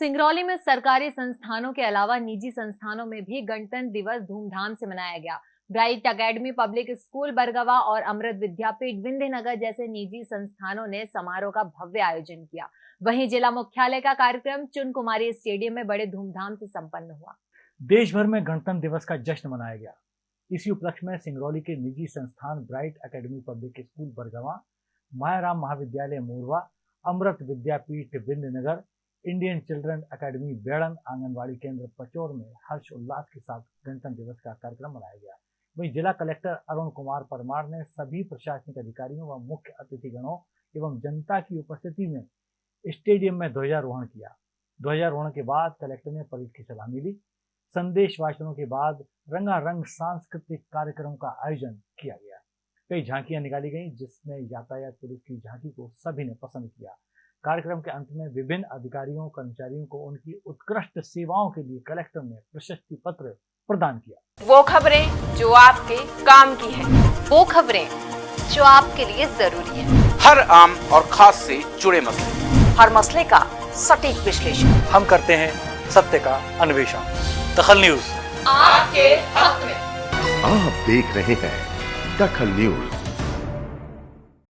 सिंगरौली में सरकारी संस्थानों के अलावा निजी संस्थानों में भी गणतंत्र दिवस धूमधाम से मनाया गया। Bright academy, public school, Bargawa और अमृत विद्यापीठ, विंध्यनगर जैसे निजी संस्थानों ने समारोह का भव्य आयोजन किया। वहीं जिला मुख्यालय का कार्यक्रम चुन कुमारी स्टेडियम में बड़े धूमधाम से संपन्न हुआ। देश भर में गणतंत्र दिवस का जश्न मनाया गया। इसी उपलक्ष्य में सिंगरौली के निजी संस्थान bright academy, public school, Bargawa, Mayaram Mahavidyalaya, Morwa, Amrit Vidyapeeth, Vindhyanagar Indian children academy Bedan anganwadi केंद्र पचौर में हर्ष उल्लास के साथ गणतंत्र दिवस का कार्यक्रम मनाया गया। वहीं जिला कलेक्टर अरुण कुमार परमार ने सभी प्रशासनिक अधिकारियों व मुख्य अतिथिगणों एवं जनता की उपस्थिति में स्टेडियम में ध्वजारोहण किया। ध्वजारोहण के बाद कलेक्टर ने परेड की सलामी ली। संदेश वाचनों के बाद रंगारंग सांस्कृतिक कार्यक्रम का आयोजन किया गया। कई झांकियाँ निकाली गई, जिसमें यातायात पुलिस की झांकी को सभी ने पसंद किया। कार्यक्रम के अंत में विभिन्न अधिकारियों कर्मचारियों को उनकी उत्कृष्ट सेवाओं के लिए कलेक्टर ने प्रशस्ति पत्र प्रदान किया। वो खबरें जो आपके काम की है। वो खबरें जो आपके लिए ज़रूरी है। हर आम और खास से जुड़े मसले। हर मसले का सटीक विश्लेषण। हम करते हैं सत्य का अन्वेषण। दखल न्यूज़। आपके हक में। आप देख रहे हैं दखल न्यूज़।